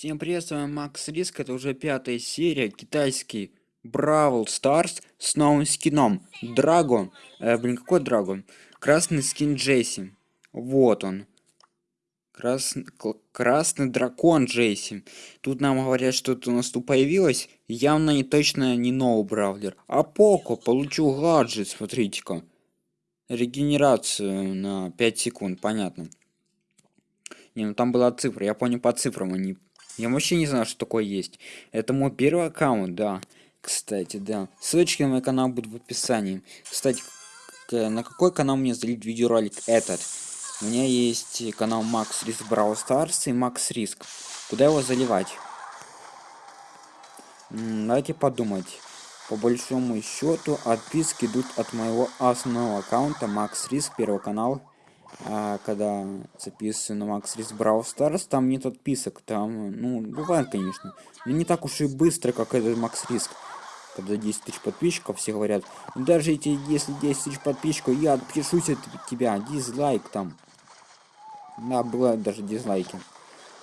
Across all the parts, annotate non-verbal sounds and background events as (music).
Всем привет, с вами Макс Риск, это уже пятая серия, китайский Бравл Старс с новым скином. Драгон, э, блин, какой Драгон? Красный скин Джесси, вот он. Крас... Красный дракон Джесси. Тут нам говорят, что-то у нас тут появилось, явно не точно не новый Бравлер. А Поко, получил гаджет, смотрите-ка. Регенерацию на 5 секунд, понятно. Не, ну там была цифра, я понял по цифрам, они я вообще не знаю, что такое есть. Это мой первый аккаунт, да. Кстати, да. Ссылочки на мой канал будут в описании. Кстати, на какой канал мне залить видеоролик этот? У меня есть канал Макс Риск Brawl Stars и Макс Риск. Куда его заливать? Давайте подумать. По большому счету, отписки идут от моего основного аккаунта Макс Риск, первый канал а, когда записываю на Max Risk Brawl Stars, там нет отписок, там, ну, бывает, конечно, но не так уж и быстро, как этот Max Risk. Когда 10 тысяч подписчиков, все говорят, даже эти, если 10 тысяч подписчиков, я отпишусь от тебя, дизлайк там. Да, бывают даже дизлайки.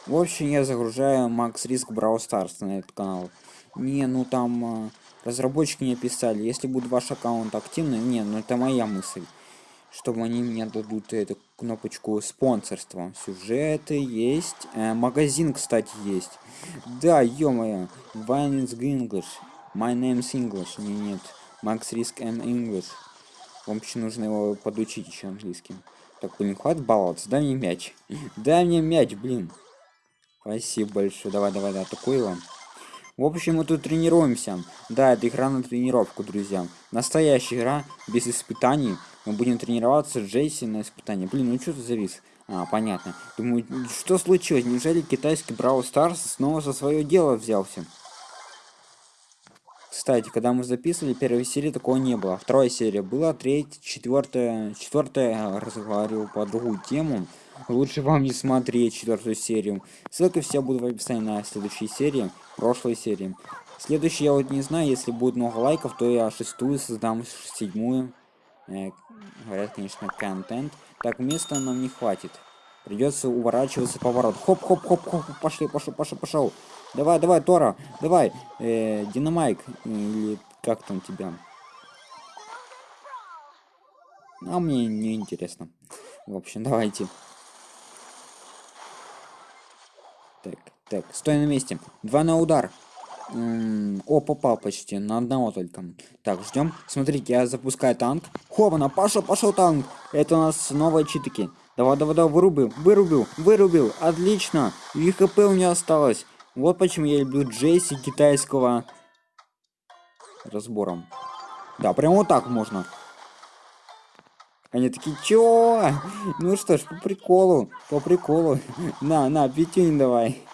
В общем, я загружаю Max Risk Brawl Stars на этот канал. Не, ну там а, разработчики мне писали, если будет ваш аккаунт активный, не, ну это моя мысль чтобы они мне дадут эту кнопочку спонсорства. Сюжеты есть. Э, магазин, кстати, есть. Да, ё-моё. Violence English. My name's English. Не, нет. Max Risk and English. Вам еще нужно его подучить еще английским. Так, блин, хватит баловаться. Дай мне мяч. (laughs) Дай мне мяч, блин. Спасибо большое. Давай, давай, да, атакуй его. В общем, мы тут тренируемся. Да, это игра на тренировку, друзья. Настоящая игра, без испытаний. Мы будем тренироваться с Джейси на испытании. Блин, ну что ты завис? А, понятно. Думаю, что случилось? Неужели китайский Браво Старс снова за свое дело взялся? Кстати, когда мы записывали первой серии, такого не было. Вторая серия была, третья, четвертая, четвертая разговаривал по другую тему. Лучше вам не смотреть четвертую серию. Ссылка вся будет в описании на следующей серии, прошлой серии. Следующий я вот не знаю, если будет много лайков, то я шестую создам седьмую. Э, говорят, конечно, контент. Так, места нам не хватит. Придется уворачиваться поворот. Хоп, хоп, хоп, хоп, пошли, пошел, пошел, пошел. Давай, давай, Тора, давай. Э, Динамайк, или как там тебя? А мне не интересно. В общем, давайте. Так, так, стой на месте. Два на удар. О, попал почти. На одного только. Так, ждем. Смотрите, я запускаю танк. Хована, пошел, пошел танк. Это у нас новые читики. Давай, давай, давай, вырубил, вырубил, вырубил. Отлично. И хп у меня осталось. Вот почему я люблю Джейси китайского разбором. Да, прям вот так можно. Они такие, чё? Ну что ж, по приколу, по приколу. (laughs) На, на, пятюнь давай.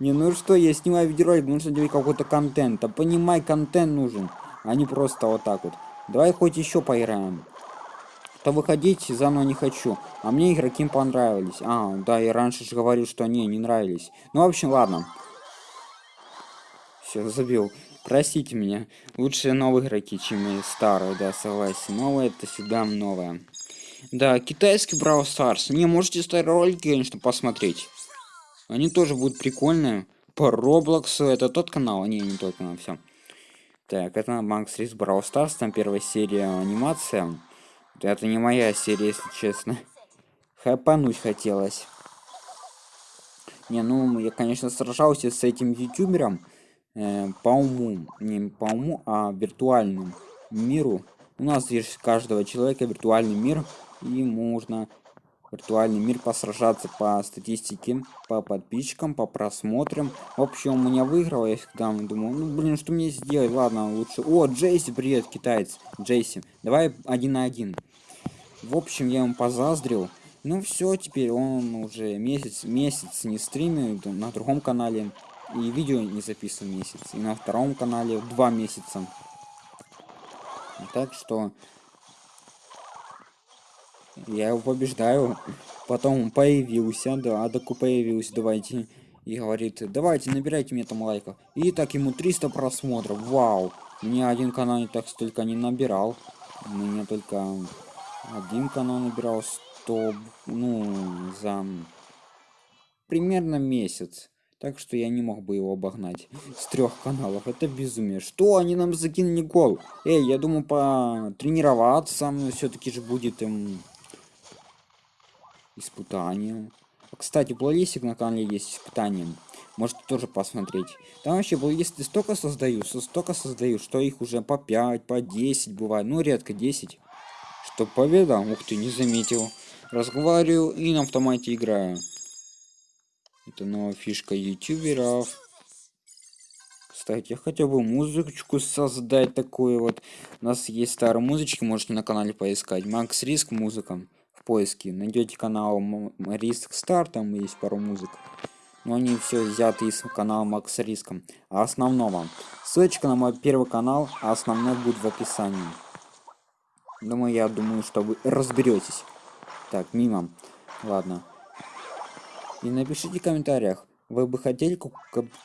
Не, ну что, я снимаю видеоролик, нужно делать какой-то контент. А понимай, контент нужен, а не просто вот так вот. Давай хоть еще поиграем. То выходить заново не хочу. А мне игроки понравились. А, да, я раньше же говорил, что они не нравились. Ну, в общем, ладно. Все, забил. Простите меня. Лучше новые игроки, чем старые, да, согласен. Новое это всегда новое. Да, китайский Brawl Stars. Не, можете старые ролики, конечно, посмотреть. Они тоже будут прикольные. По Роблоксу. Это тот канал? Не, не тот канал, все. Так, это Макс Рис Brawl Stars. Там первая серия анимация. Это не моя серия, если честно. Хайпануть хотелось. Не, ну, я, конечно, сражался с этим ютубером э, по уму, не по уму, а виртуальному миру. У нас есть каждого человека виртуальный мир, и можно виртуальный мир посражаться по статистике, по подписчикам, по просмотрам. В общем, у меня выиграл, я всегда думал, ну блин, что мне сделать, ладно, лучше. О, Джейси, привет, китаец, Джейси, давай один на один. В общем, я ему позаздрил. Ну все, теперь он уже месяц, месяц не стримит на другом канале. И видео не записываю месяц. И на втором канале два месяца. Так что я его побеждаю. Потом появился, да, Адаку появился, давайте. И говорит, давайте, набирайте мне там лайков. И так ему 300 просмотров, вау. Мне один канал не так столько не набирал. Мне только один канал набирал 100, ну, за примерно месяц. Так что я не мог бы его обогнать с трех каналов. Это безумие. Что они нам закинули гол? Эй, я думаю, потренироваться все-таки же будет им испытание. Кстати, плейлистик на канале есть испытание. Можете тоже посмотреть. Там вообще плейлисты столько создаю, столько создаю, что их уже по 5, по 10 бывает. Ну, редко 10. Что победа? Ух ты, не заметил. Разговариваю и на автомате играю. Это новая фишка ютуберов. Кстати, я хотел бы музычку создать такую вот. У нас есть старые музычки, можете на канале поискать. Макс Риск музыка в поиске. Найдете канал Риск Стар, там есть пару музык. Но они все взяты из канала Макс Риском. А основного. Ссылочка на мой первый канал, а основной будет в описании. Думаю, я думаю, что вы разберетесь. Так, мимо. Ладно. И напишите в комментариях, вы бы хотели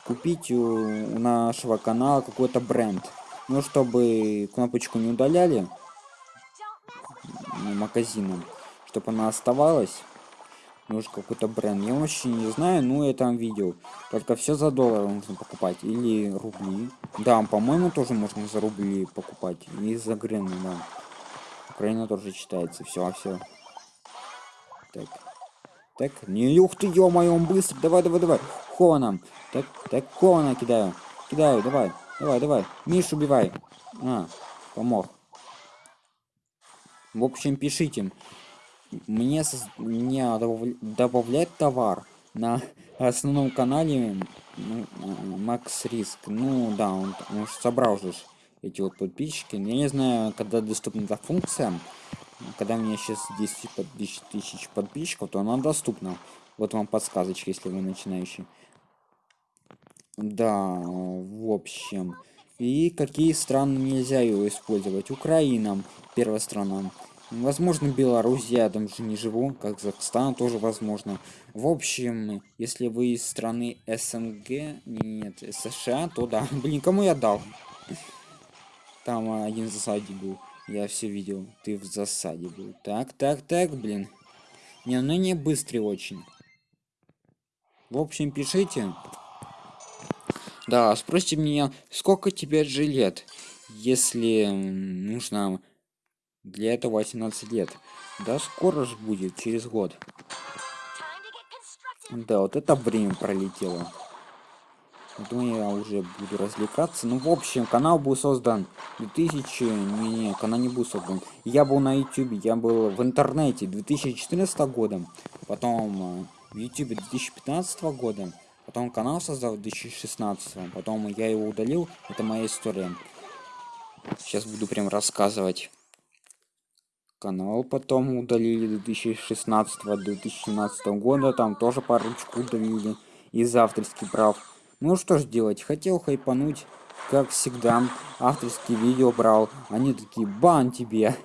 купить у нашего канала какой-то бренд. Ну, чтобы кнопочку не удаляли магазином, чтобы она оставалась. Нужен какой-то бренд. Я вообще не знаю, но я там видел. Только все за доллар нужно покупать. Или рубли. Да, по-моему, тоже можно за рубли покупать. И за гривны, да. Украина тоже читается. Все, все. Так. Так, не ух ты, ё-моё, он быстро, давай, давай, давай, Хованом, так, так, Хована кидаю, кидаю, давай, давай, давай, Мишу убивай, а, помог. В общем, пишите, мне, мне добавлять товар на основном канале Макс Риск, ну да, он, он собрал же эти вот подписчики, я не знаю, когда доступна эта функция, когда у меня сейчас 10 тысяч подписчиков, то она доступна. Вот вам подсказочка, если вы начинающий. Да, в общем. И какие страны нельзя его использовать? Украина, первая страна. Возможно, Беларусь, я там же не живу, Казахстан тоже возможно. В общем, если вы из страны СНГ, нет, США, то да. (laughs) Блин, кому я дал? Там один засадник был. Я все видел. Ты в засаде был. Так, так, так, блин. Не, ну не быстрый очень. В общем, пишите. Да, спросите меня, сколько тебе же лет, если нужно для этого 18 лет. Да, скоро же будет, через год. Да, вот это время пролетело. Думаю, я уже буду развлекаться. Ну, в общем, канал был создан 2000... Не, не, канал не был создан. Я был на YouTube, я был в интернете 2014 года. Потом в YouTube 2015 года. Потом канал создал в 2016. Потом я его удалил. Это моя история. Сейчас буду прям рассказывать. Канал потом удалили 2016-2017 года. Там тоже парочку удалили из авторских прав. Ну что ж делать, хотел хайпануть, как всегда, авторские видео брал, они такие, бан тебе.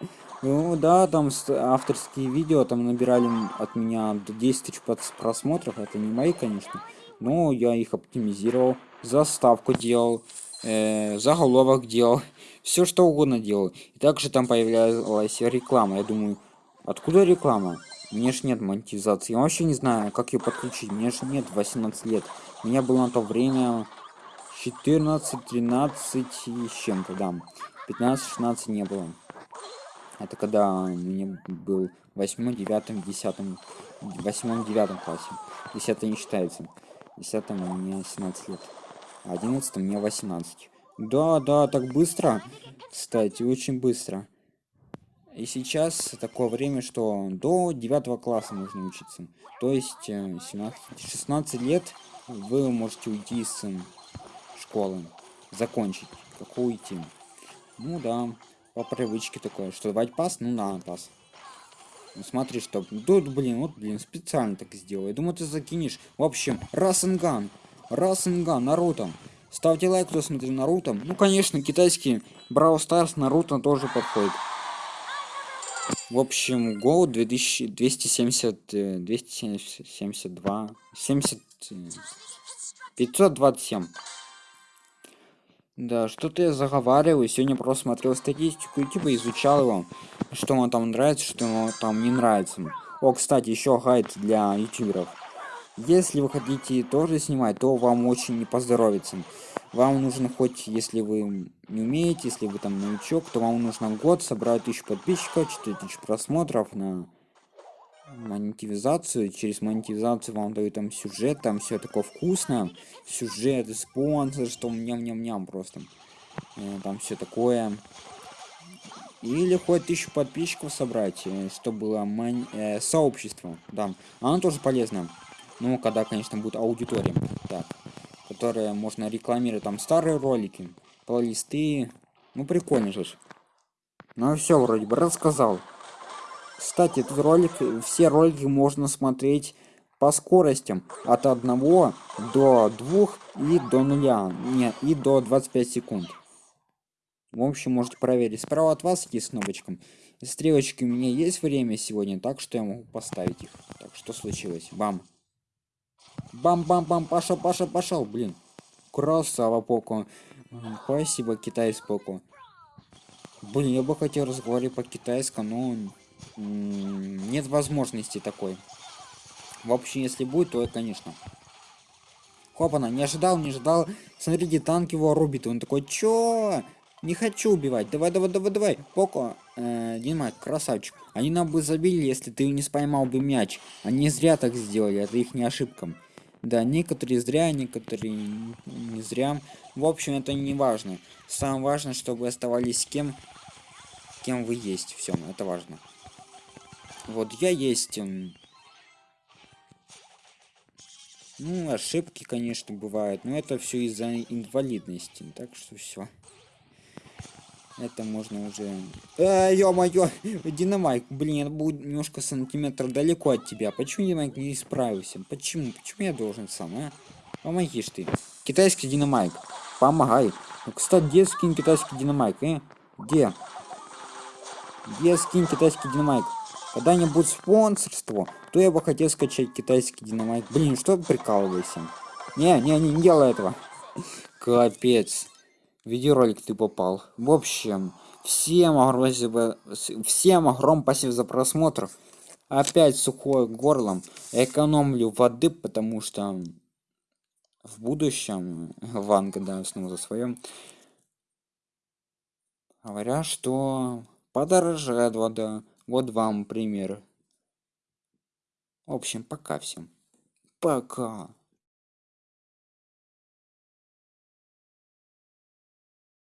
(laughs) Ну да, там авторские видео там набирали от меня до 10 тысяч просмотров, это не мои, конечно, но я их оптимизировал, заставку делал, э, заголовок делал, (laughs) все что угодно делал. И также там появлялась реклама, я думаю, откуда реклама? Мне ж нет монетизации. Я вообще не знаю, как ее подключить. Мне ж нет 18 лет. У меня было на то время 14, 13 и с чем-то, да. 15, 16 не было. Это когда мне был 8, 9, 10, 8, 9 классе. 10 не считается. 10 у меня 17 лет. 11 мне 18. Да, да, так быстро. Кстати, очень быстро. И сейчас такое время, что до 9 класса можно учиться. То есть 17, э, 16 лет вы можете уйти из школы. Закончить. Какую уйти? Ну да, по привычке такое. Что давать пас? Ну на пас. Ну, смотри, что... Тут, блин, вот, блин, специально так сделал. Я думаю, ты закинешь. В общем, Расенган. Расенган, Наруто. Ставьте лайк, кто смотрит Наруто. Ну, конечно, китайский Брау Старс Наруто тоже подходит. В общем, гол 2270, 272, 70, 527. Да, что-то я заговариваю. Сегодня просто смотрел статистику и типа изучал его, что вам там нравится, что вам там не нравится. О, кстати, еще гайд для ютуберов. Если вы хотите тоже снимать то вам очень не поздоровится. Вам нужно хоть если вы не умеете если вы там новичок то вам нужно год собрать тысячу подписчиков 4000 просмотров на монетизацию. Через монетизацию вам дают там сюжет там все такое вкусно. Сюжет спонсор что ням ням ням просто. Э, там все такое. Или хоть тысячу подписчиков собрать э, чтобы было мон... э, сообщество. Да оно тоже полезно ну когда конечно будет аудитория так которая можно рекламировать там старые ролики плейлисты. Ну прикольно же ну все вроде бы рассказал. Кстати этот ролик все ролики можно смотреть по скоростям от 1 до 2 и до 0 нет и до 25 секунд. В общем можете проверить. Справа от вас есть кнопочка. Стрелочки у меня есть время сегодня так что я могу поставить их. Так что случилось? Бам Бам-бам-бам, пошел, пошел, пошел, блин. Красава, Поко. Спасибо, китайс Поко. Блин, я бы хотел разговаривать по-китайскому, но нет возможности такой. В общем, если будет, то, конечно. Хопана, не ожидал, не ожидал. Смотрите, танк его рубит. Он такой, чё? Не хочу убивать. Давай, давай, давай, давай. Поко, э, Дима, красавчик. Они нам бы забили, если ты не споймал бы мяч. Они зря так сделали, это их не ошибкам. Да, некоторые зря, некоторые не зря. В общем, это не важно. Самое важное, чтобы оставались кем, кем вы есть. Все, это важно. Вот я есть. Ну, ошибки, конечно, бывают, но это все из-за инвалидности. Так что все. Это можно уже... Э, ё-моё, Динамайк, блин, я был немножко сантиметр далеко от тебя. Почему Динамайк не справился? Почему? Почему я должен сам, а? Помогишь ты. Китайский Динамайк, помогай. Ну, кстати, где скин китайский Динамайк, э? Где? Где скин китайский Динамайк? Когда-нибудь спонсорство, то я бы хотел скачать китайский Динамайк. Блин, что прикалывайся? Не, не, не делай этого. (laughs) Капец видеоролик ты попал. В общем, всем огромное, всем огромное спасибо за просмотр. Опять сухое горлом. Экономлю воды, потому что в будущем (laughs) Ванга, да, снова за своем. Говорят, что подорожает вода. Вот вам пример. В общем, пока всем. Пока.